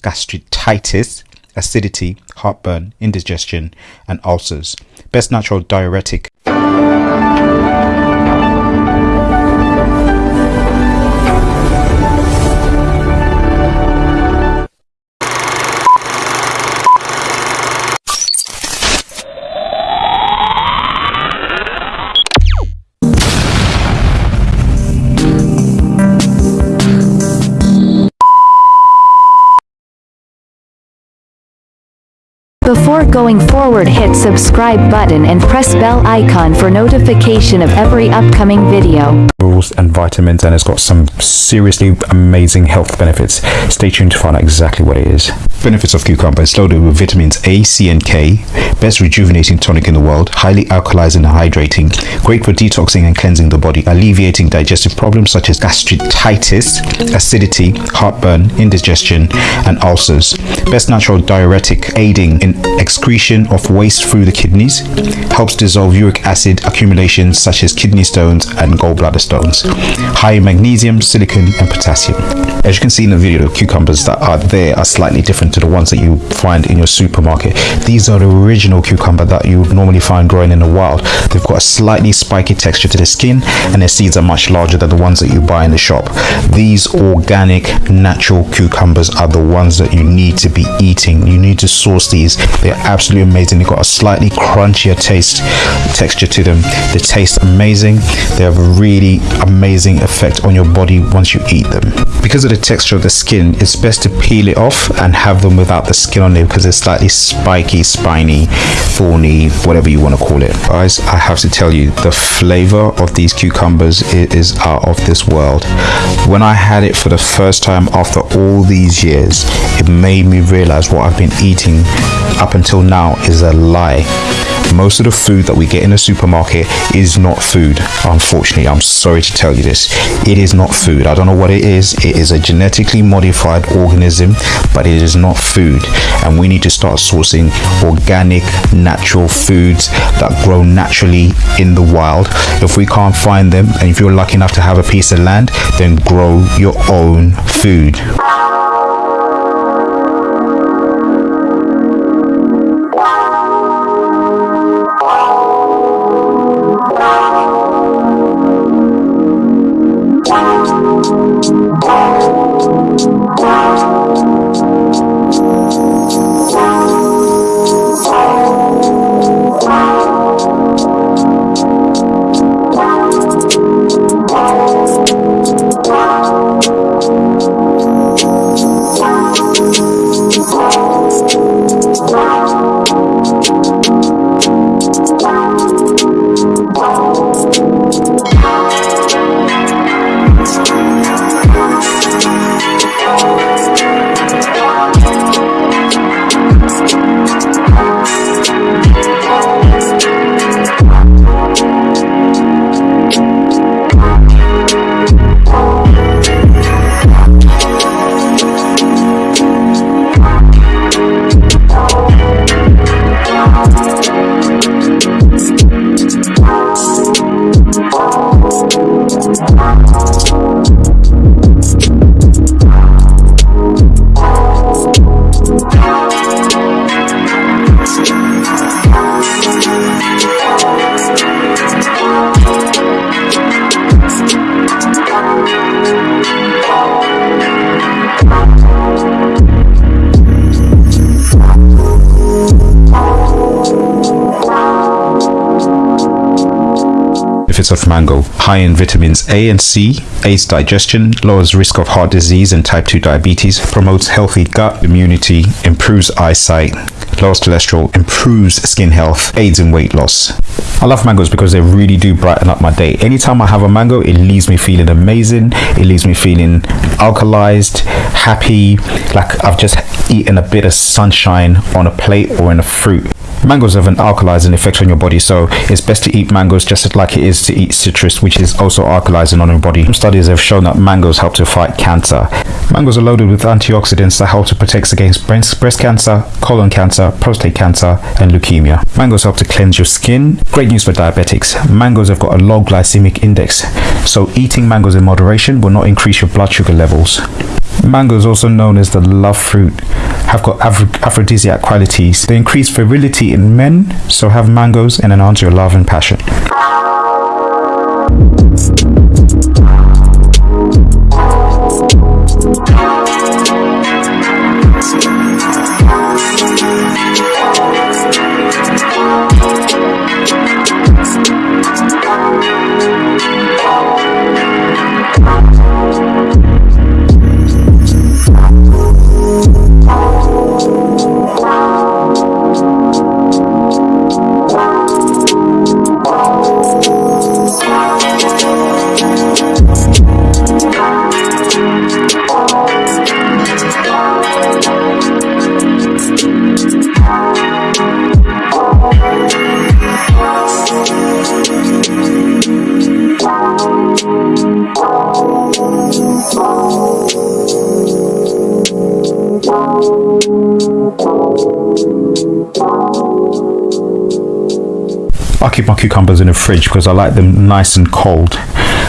gastritis, acidity, heartburn, indigestion, and ulcers. Best natural diuretic. Before going forward hit subscribe button and press bell icon for notification of every upcoming video. Minerals and vitamins and it's got some seriously amazing health benefits. Stay tuned to find out exactly what it is. Benefits of cucumber. It's loaded with vitamins A, C and K. Best rejuvenating tonic in the world. Highly alkalizing and hydrating. Great for detoxing and cleansing the body. Alleviating digestive problems such as gastritis, acidity, heartburn, indigestion and ulcers. Best natural diuretic aiding in excretion of waste through the kidneys. Helps dissolve uric acid accumulations such as kidney stones and gallbladder stones. High in magnesium, silicon, and potassium. As you can see in the video, the cucumbers that are there are slightly different to the ones that you find in your supermarket. These are the original cucumber that you would normally find growing in the wild. They've got a slightly spiky texture to the skin, and their seeds are much larger than the ones that you buy in the shop. These organic, natural cucumbers are the ones that you need to be eating. You need to source these. They're absolutely amazing. They've got a slightly crunchier taste, texture to them. They taste amazing. They have a really amazing effect on your body once you eat them. Because of the texture of the skin, it's best to peel it off and have them without the skin on it because it's slightly spiky, spiny, thorny, whatever you want to call it. Guys, I have to tell you, the flavor of these cucumbers is out of this world. When I had it for the first time after all these years, it made me realize what I've been eating up until now is a lie. Most of the food that we get in a supermarket is not food. Unfortunately, I'm sorry to tell you this. It is not food. I don't know what it is. It is a genetically modified organism, but it is not food. And we need to start sourcing organic, natural foods that grow naturally in the wild. If we can't find them, and if you're lucky enough to have a piece of land, then grow your own food. clouds. Benefits of mango high in vitamins A and C, aids digestion, lowers risk of heart disease and type 2 diabetes, promotes healthy gut immunity, improves eyesight, lowers cholesterol, improves skin health, aids in weight loss. I love mangoes because they really do brighten up my day. Anytime I have a mango, it leaves me feeling amazing. It leaves me feeling alkalized, happy, like I've just eaten a bit of sunshine on a plate or in a fruit. Mangoes have an alkalizing effect on your body, so it's best to eat mangoes just like it is to eat citrus, which is also alkalizing on your body. Some studies have shown that mangoes help to fight cancer. Mangoes are loaded with antioxidants that help to protect against breast cancer, colon cancer, prostate cancer, and leukemia. Mangoes help to cleanse your skin. Great news for diabetics. Mangoes have got a low glycemic index, so eating mangoes in moderation will not increase your blood sugar levels. Mango is also known as the love fruit. Have got aphrodisiac qualities. They increase virility in men, so have mangoes and enhance your love and passion. I keep my cucumbers in the fridge because I like them nice and cold.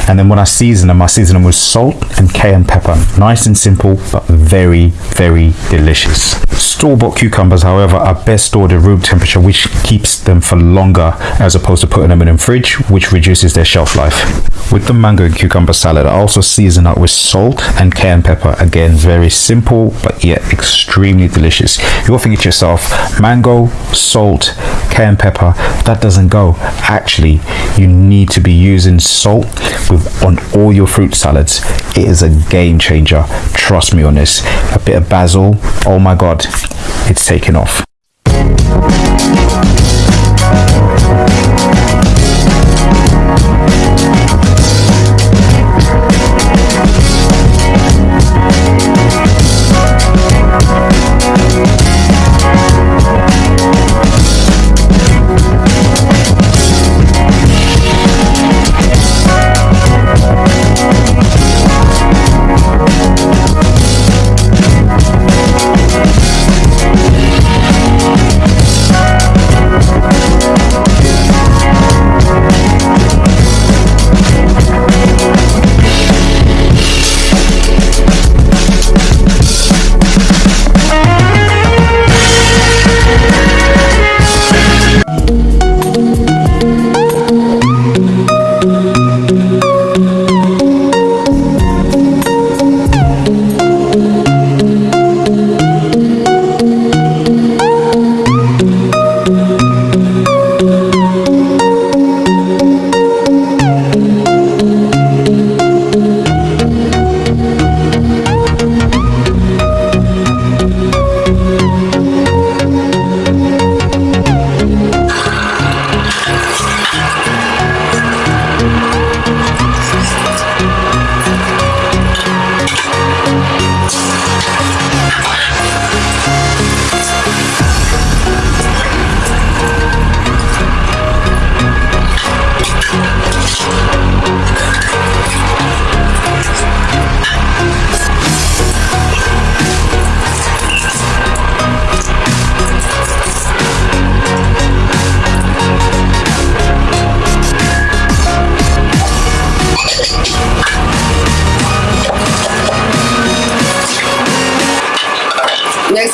And then when I season them, I season them with salt and cayenne pepper. Nice and simple, but very, very delicious. Store-bought cucumbers, however, are best stored at room temperature, which keeps them for longer as opposed to putting them in the fridge, which reduces their shelf life. With the mango and cucumber salad, I also season up with salt and cayenne pepper. Again, very simple, but yet extremely delicious. You're thinking to yourself, mango, salt, cayenne pepper, that doesn't go. Actually, you need to be using salt with on all your fruit salads. It is a game changer. Trust me on this. A bit of basil, oh my god, it's taken off.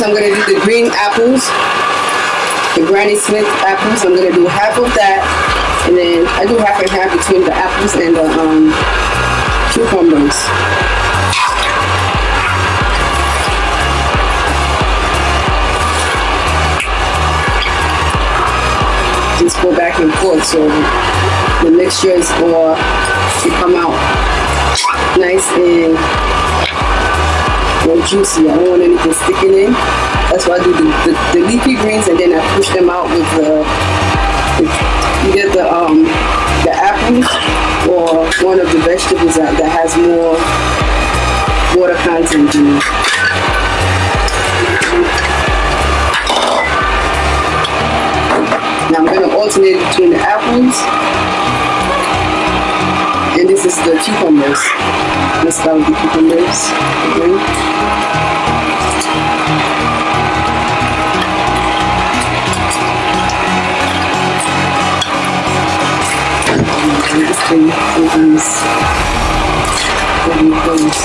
I'm gonna do the green apples, the Granny Smith apples. I'm gonna do half of that, and then I do half and half between the apples and the um, cucumbers. Just go back and forth so the mixture is to come out nice and juicy. I don't want anything sticking in. That's why I do the, the, the leafy greens and then I push them out with the, with either the um the apples or one of the vegetables that, that has more water content in it. Now I'm going to alternate between the apples this is the cucumbers. Let's start with the cucumbers. Okay. Opens. Open close.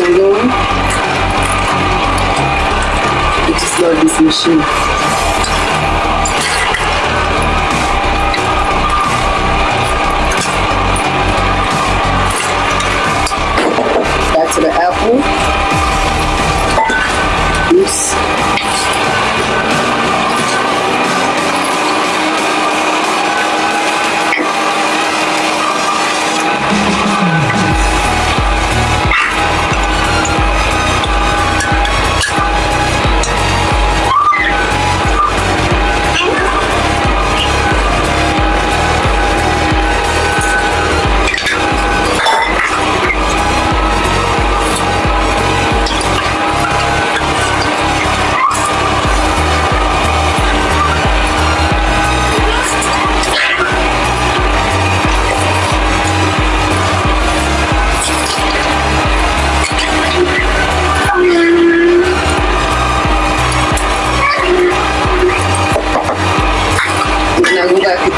I'm doing. I just love this machine. To the apple. Oops.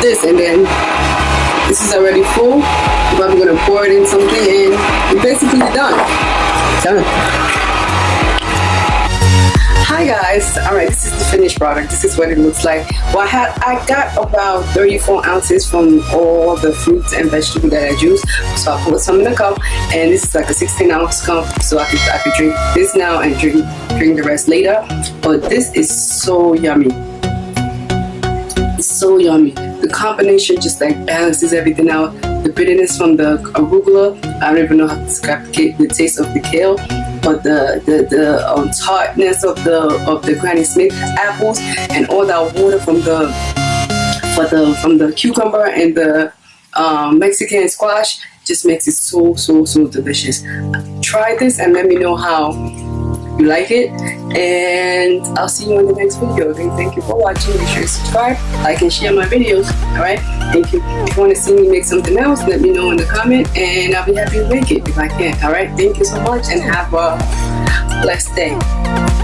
This and then this is already full. I'm probably gonna pour it in something and we're basically done. Done. Hi guys, all right, this is the finished product. This is what it looks like. Well, I had I got about 34 ounces from all the fruits and vegetables that I juice. So I put some in a cup, and this is like a 16 ounce cup, so I could I could drink this now and drink drink the rest later. But this is so yummy. It's so yummy. The combination just like balances everything out. The bitterness from the arugula, I don't even know how to describe the, taste of the kale, but the the, the um, tartness of the of the Granny Smith apples and all that water from the for the from the cucumber and the um, Mexican squash just makes it so so so delicious. Try this and let me know how you like it and I'll see you in the next video. Again, thank you for watching. Make sure you subscribe, like and share my videos. Alright, thank you. If you want to see me make something else, let me know in the comment and I'll be happy to make it if I can. Alright, thank you so much and have a blessed day.